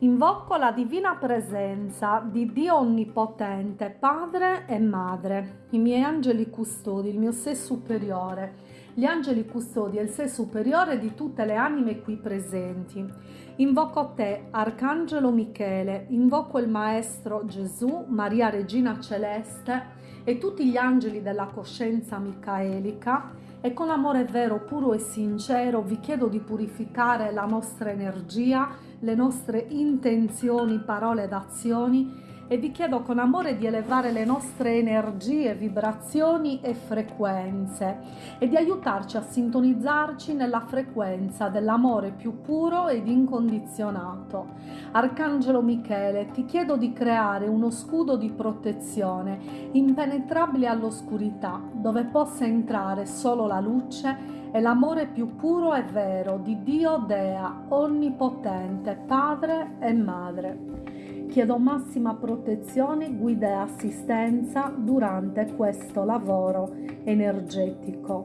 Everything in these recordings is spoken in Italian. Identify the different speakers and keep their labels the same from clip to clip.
Speaker 1: Invoco la divina presenza di Dio Onnipotente, Padre e Madre, i miei angeli custodi, il mio sé superiore, gli angeli custodi e il sé superiore di tutte le anime qui presenti. Invoco te, Arcangelo Michele, invoco il Maestro Gesù, Maria Regina Celeste e tutti gli angeli della coscienza micaelica e con amore vero, puro e sincero vi chiedo di purificare la nostra energia, le nostre intenzioni, parole ed azioni e vi chiedo con amore di elevare le nostre energie, vibrazioni e frequenze e di aiutarci a sintonizzarci nella frequenza dell'amore più puro ed incondizionato. Arcangelo Michele, ti chiedo di creare uno scudo di protezione impenetrabile all'oscurità, dove possa entrare solo la luce e l'amore più puro e vero di Dio Dea, Onnipotente, Padre e Madre. Chiedo massima protezione, guida e assistenza durante questo lavoro energetico.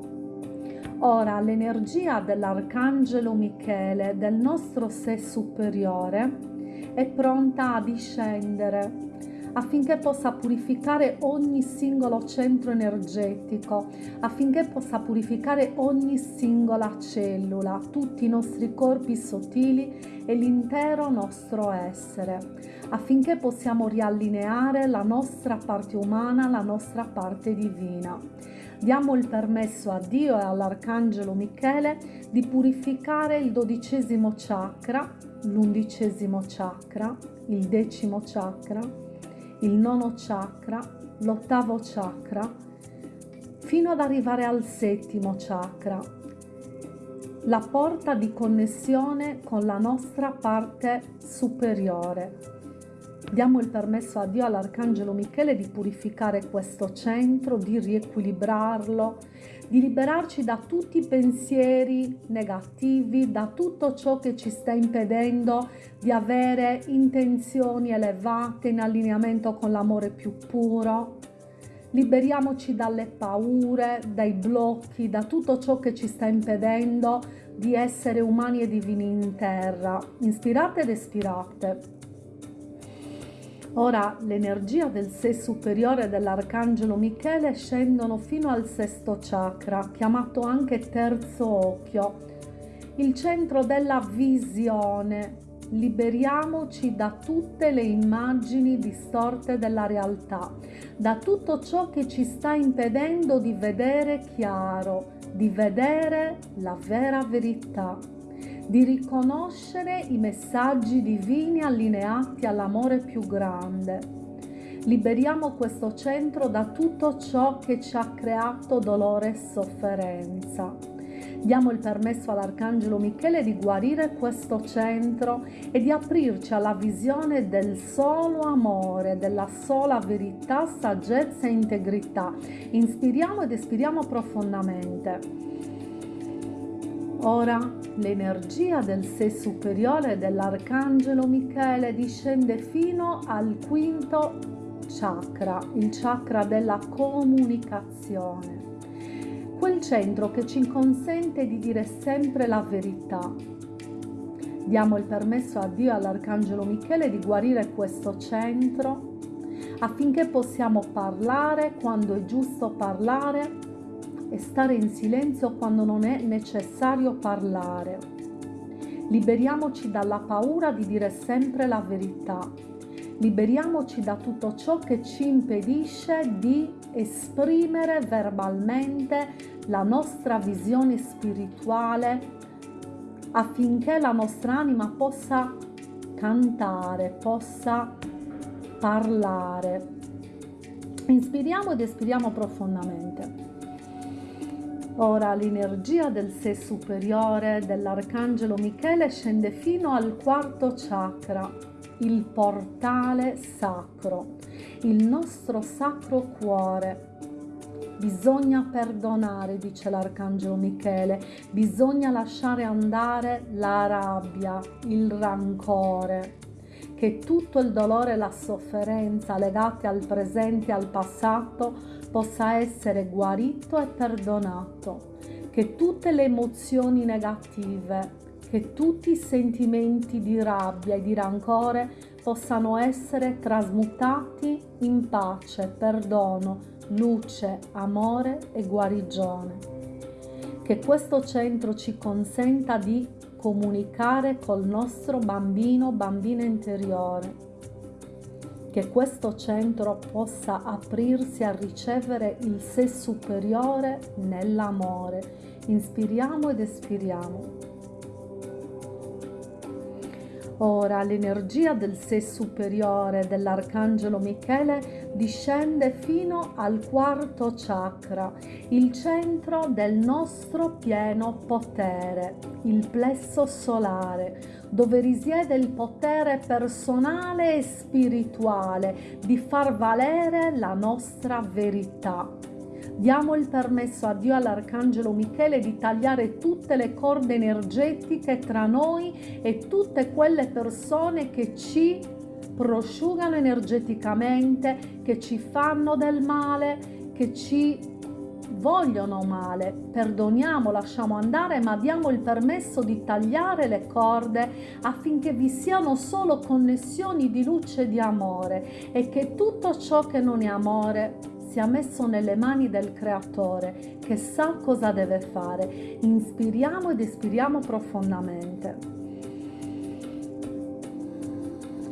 Speaker 1: Ora l'energia dell'Arcangelo Michele, del nostro sé superiore, è pronta a discendere affinché possa purificare ogni singolo centro energetico, affinché possa purificare ogni singola cellula, tutti i nostri corpi sottili e l'intero nostro essere, affinché possiamo riallineare la nostra parte umana, la nostra parte divina. Diamo il permesso a Dio e all'Arcangelo Michele di purificare il dodicesimo chakra, l'undicesimo chakra, il decimo chakra, il nono chakra, l'ottavo chakra, fino ad arrivare al settimo chakra, la porta di connessione con la nostra parte superiore. Diamo il permesso a Dio, all'Arcangelo Michele, di purificare questo centro, di riequilibrarlo, di liberarci da tutti i pensieri negativi, da tutto ciò che ci sta impedendo di avere intenzioni elevate in allineamento con l'amore più puro. Liberiamoci dalle paure, dai blocchi, da tutto ciò che ci sta impedendo di essere umani e divini in terra. Inspirate ed espirate. Ora l'energia del sé superiore dell'Arcangelo Michele scendono fino al sesto chakra, chiamato anche terzo occhio, il centro della visione. Liberiamoci da tutte le immagini distorte della realtà, da tutto ciò che ci sta impedendo di vedere chiaro, di vedere la vera verità di riconoscere i messaggi divini allineati all'amore più grande. Liberiamo questo centro da tutto ciò che ci ha creato dolore e sofferenza. Diamo il permesso all'Arcangelo Michele di guarire questo centro e di aprirci alla visione del solo amore, della sola verità, saggezza e integrità. Inspiriamo ed espiriamo profondamente. Ora l'energia del sé superiore dell'Arcangelo Michele discende fino al quinto chakra, il chakra della comunicazione, quel centro che ci consente di dire sempre la verità. Diamo il permesso a Dio e all'Arcangelo Michele di guarire questo centro affinché possiamo parlare quando è giusto parlare e stare in silenzio quando non è necessario parlare. Liberiamoci dalla paura di dire sempre la verità. Liberiamoci da tutto ciò che ci impedisce di esprimere verbalmente la nostra visione spirituale affinché la nostra anima possa cantare, possa parlare. Inspiriamo ed espiriamo profondamente. Ora l'energia del sé superiore dell'Arcangelo Michele scende fino al quarto chakra, il portale sacro, il nostro sacro cuore. Bisogna perdonare, dice l'Arcangelo Michele, bisogna lasciare andare la rabbia, il rancore, che tutto il dolore e la sofferenza legate al presente e al passato possa essere guarito e perdonato, che tutte le emozioni negative che tutti i sentimenti di rabbia e di rancore possano essere trasmutati in pace, perdono, luce, amore e guarigione. Che questo centro ci consenta di comunicare col nostro bambino, bambina interiore. Che questo centro possa aprirsi a ricevere il sé superiore nell'amore. Inspiriamo ed espiriamo. Ora l'energia del sé superiore dell'Arcangelo Michele discende fino al quarto chakra, il centro del nostro pieno potere, il plesso solare, dove risiede il potere personale e spirituale di far valere la nostra verità Diamo il permesso a Dio all'Arcangelo Michele di tagliare tutte le corde energetiche tra noi e tutte quelle persone che ci prosciugano energeticamente, che ci fanno del male, che ci vogliono male. Perdoniamo, lasciamo andare, ma diamo il permesso di tagliare le corde affinché vi siano solo connessioni di luce e di amore e che tutto ciò che non è amore sia messo nelle mani del creatore che sa cosa deve fare. Inspiriamo ed espiriamo profondamente.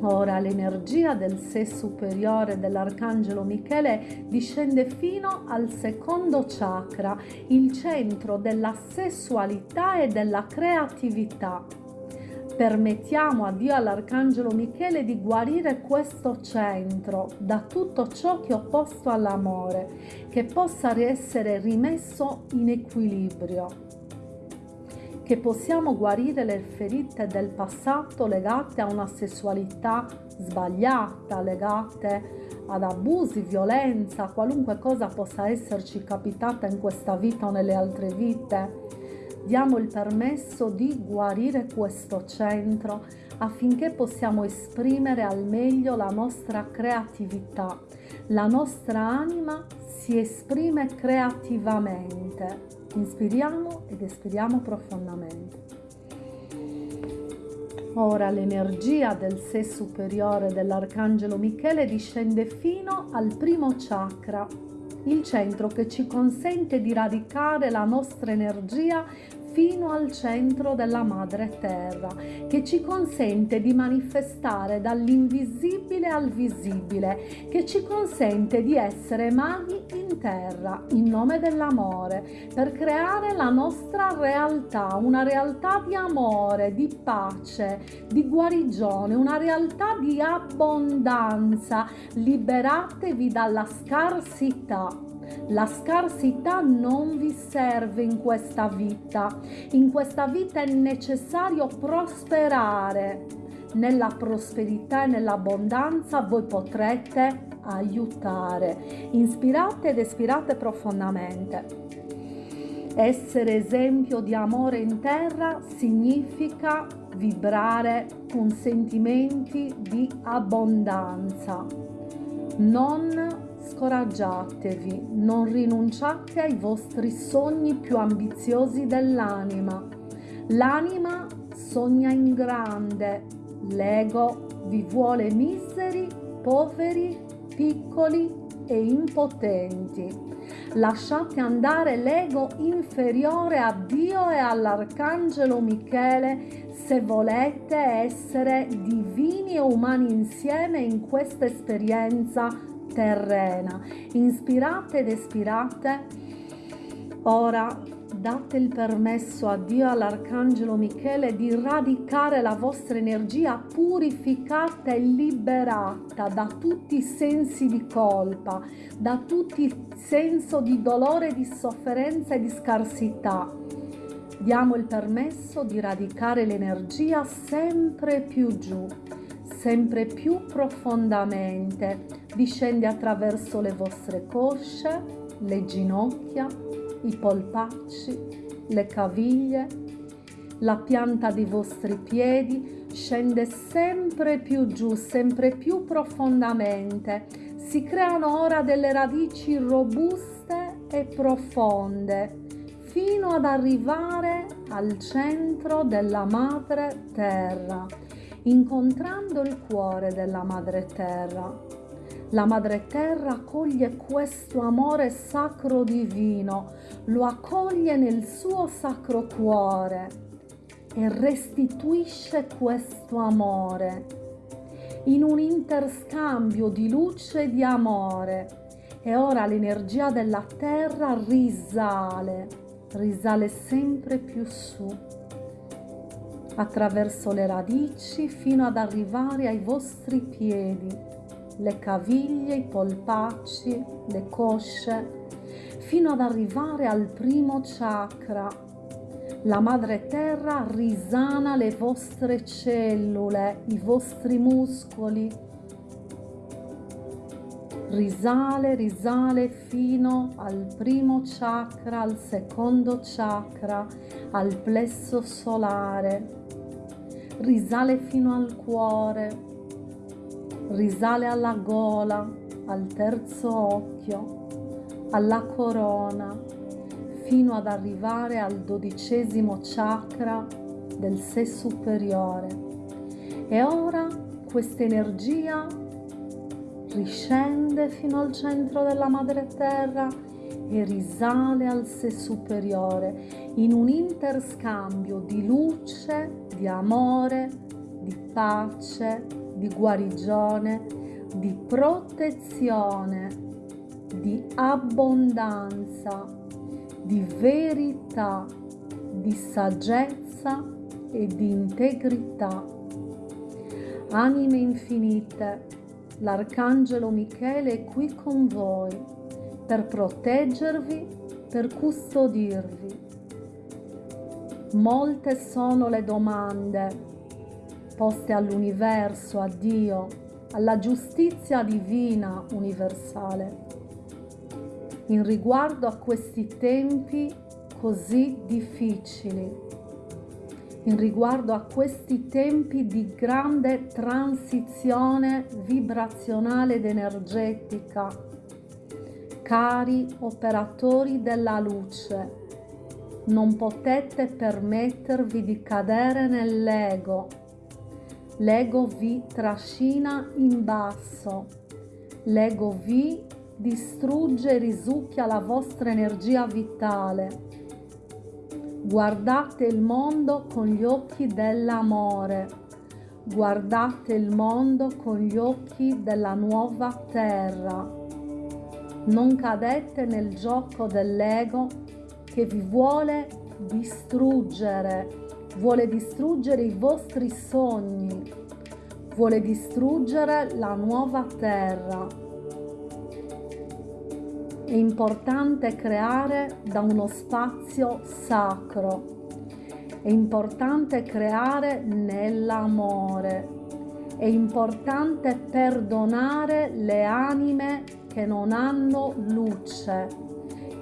Speaker 1: Ora l'energia del sé superiore dell'Arcangelo Michele discende fino al secondo chakra, il centro della sessualità e della creatività permettiamo a Dio all'Arcangelo Michele di guarire questo centro da tutto ciò che è opposto all'amore, che possa essere rimesso in equilibrio, che possiamo guarire le ferite del passato legate a una sessualità sbagliata, legate ad abusi, violenza, qualunque cosa possa esserci capitata in questa vita o nelle altre vite diamo il permesso di guarire questo centro affinché possiamo esprimere al meglio la nostra creatività. La nostra anima si esprime creativamente. Inspiriamo ed espiriamo profondamente. Ora l'energia del sé superiore dell'Arcangelo Michele discende fino al primo chakra, il centro che ci consente di radicare la nostra energia fino al centro della madre terra, che ci consente di manifestare dall'invisibile al visibile, che ci consente di essere maghi terra in nome dell'amore, per creare la nostra realtà, una realtà di amore, di pace, di guarigione, una realtà di abbondanza. Liberatevi dalla scarsità la scarsità non vi serve in questa vita. In questa vita è necessario prosperare. Nella prosperità e nell'abbondanza voi potrete aiutare. Inspirate ed espirate profondamente. Essere esempio di amore in terra significa vibrare con sentimenti di abbondanza. Non scoraggiatevi, non rinunciate ai vostri sogni più ambiziosi dell'anima. L'anima sogna in grande, l'ego vi vuole miseri, poveri, piccoli e impotenti. Lasciate andare l'ego inferiore a Dio e all'Arcangelo Michele se volete essere divini e umani insieme in questa esperienza terrena. Inspirate ed espirate. Ora date il permesso a Dio e all'Arcangelo Michele di radicare la vostra energia purificata e liberata da tutti i sensi di colpa, da tutti i senso di dolore, di sofferenza e di scarsità. Diamo il permesso di radicare l'energia sempre più giù sempre più profondamente, discende attraverso le vostre cosce, le ginocchia, i polpacci, le caviglie, la pianta dei vostri piedi, scende sempre più giù, sempre più profondamente. Si creano ora delle radici robuste e profonde fino ad arrivare al centro della madre terra, incontrando il cuore della madre terra. La madre terra accoglie questo amore sacro divino, lo accoglie nel suo sacro cuore e restituisce questo amore in un interscambio di luce e di amore. E ora l'energia della terra risale, risale sempre più su, attraverso le radici fino ad arrivare ai vostri piedi le caviglie, i polpacci, le cosce, fino ad arrivare al primo chakra. La madre terra risana le vostre cellule, i vostri muscoli. Risale, risale fino al primo chakra, al secondo chakra, al plesso solare. Risale fino al cuore, risale alla gola, al terzo occhio, alla corona, fino ad arrivare al dodicesimo chakra del sé superiore. E ora questa energia riscende fino al centro della madre terra e risale al sé superiore in un interscambio di luce, di amore, di pace, di guarigione, di protezione, di abbondanza, di verità, di saggezza e di integrità. Anime infinite, l'Arcangelo Michele è qui con voi per proteggervi, per custodirvi. Molte sono le domande poste all'universo, a Dio, alla giustizia divina universale, in riguardo a questi tempi così difficili, in riguardo a questi tempi di grande transizione vibrazionale ed energetica. Cari operatori della luce, non potete permettervi di cadere nell'ego L'ego vi trascina in basso. L'ego vi distrugge e risucchia la vostra energia vitale. Guardate il mondo con gli occhi dell'amore. Guardate il mondo con gli occhi della nuova terra. Non cadete nel gioco dell'ego che vi vuole distruggere vuole distruggere i vostri sogni, vuole distruggere la nuova terra. È importante creare da uno spazio sacro, è importante creare nell'amore, è importante perdonare le anime che non hanno luce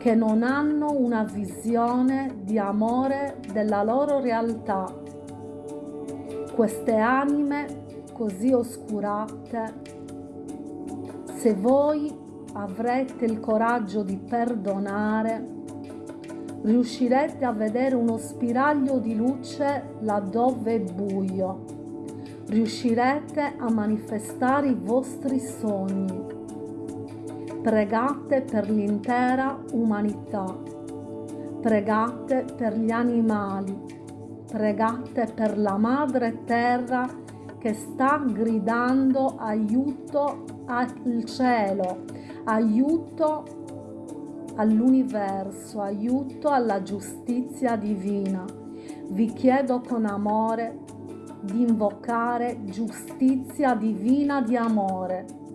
Speaker 1: che non hanno una visione di amore della loro realtà. Queste anime così oscurate, se voi avrete il coraggio di perdonare, riuscirete a vedere uno spiraglio di luce laddove è buio. Riuscirete a manifestare i vostri sogni Pregate per l'intera umanità. Pregate per gli animali. Pregate per la madre terra che sta gridando aiuto al cielo, aiuto all'universo, aiuto alla giustizia divina. Vi chiedo con amore di invocare giustizia divina di amore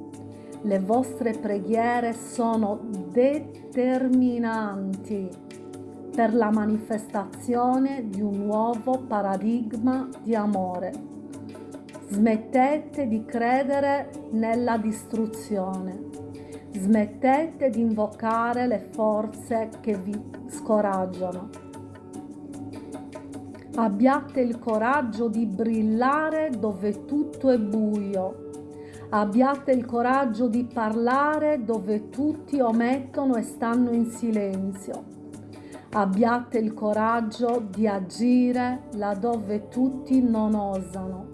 Speaker 1: le vostre preghiere sono determinanti per la manifestazione di un nuovo paradigma di amore. Smettete di credere nella distruzione. Smettete di invocare le forze che vi scoraggiano. Abbiate il coraggio di brillare dove tutto è buio Abbiate il coraggio di parlare dove tutti omettono e stanno in silenzio. Abbiate il coraggio di agire laddove tutti non osano.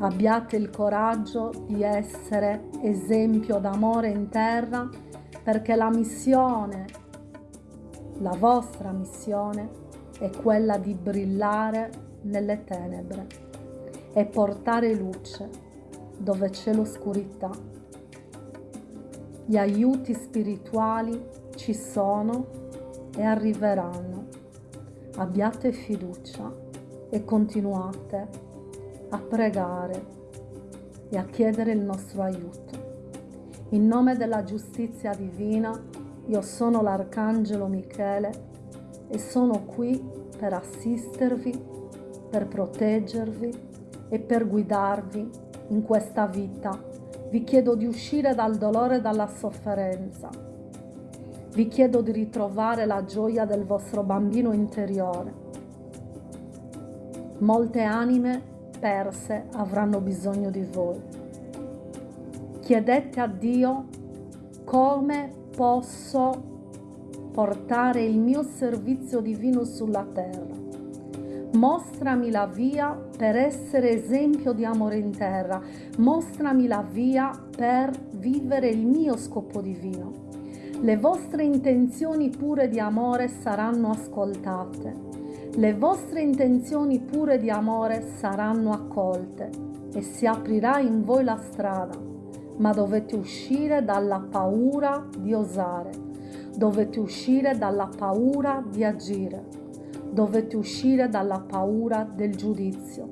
Speaker 1: Abbiate il coraggio di essere esempio d'amore in terra perché la missione, la vostra missione, è quella di brillare nelle tenebre e portare luce dove c'è l'oscurità. Gli aiuti spirituali ci sono e arriveranno. Abbiate fiducia e continuate a pregare e a chiedere il nostro aiuto. In nome della giustizia divina, io sono l'Arcangelo Michele e sono qui per assistervi, per proteggervi e per guidarvi in questa vita. Vi chiedo di uscire dal dolore e dalla sofferenza vi chiedo di ritrovare la gioia del vostro bambino interiore. Molte anime perse avranno bisogno di voi. Chiedete a Dio come posso portare il mio servizio divino sulla terra. Mostrami la via per essere esempio di amore in terra. Mostrami la via per vivere il mio scopo divino. Le vostre intenzioni pure di amore saranno ascoltate, le vostre intenzioni pure di amore saranno accolte e si aprirà in voi la strada, ma dovete uscire dalla paura di osare, dovete uscire dalla paura di agire, dovete uscire dalla paura del giudizio.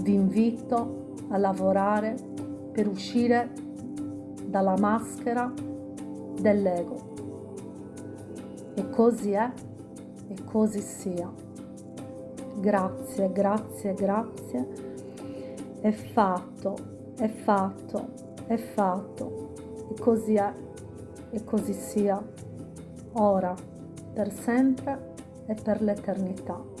Speaker 1: Vi invito a lavorare per uscire dalla maschera dell'ego. E così è e così sia. Grazie, grazie, grazie. È fatto, è fatto, è fatto. E così è e così sia. Ora, per sempre e per l'eternità.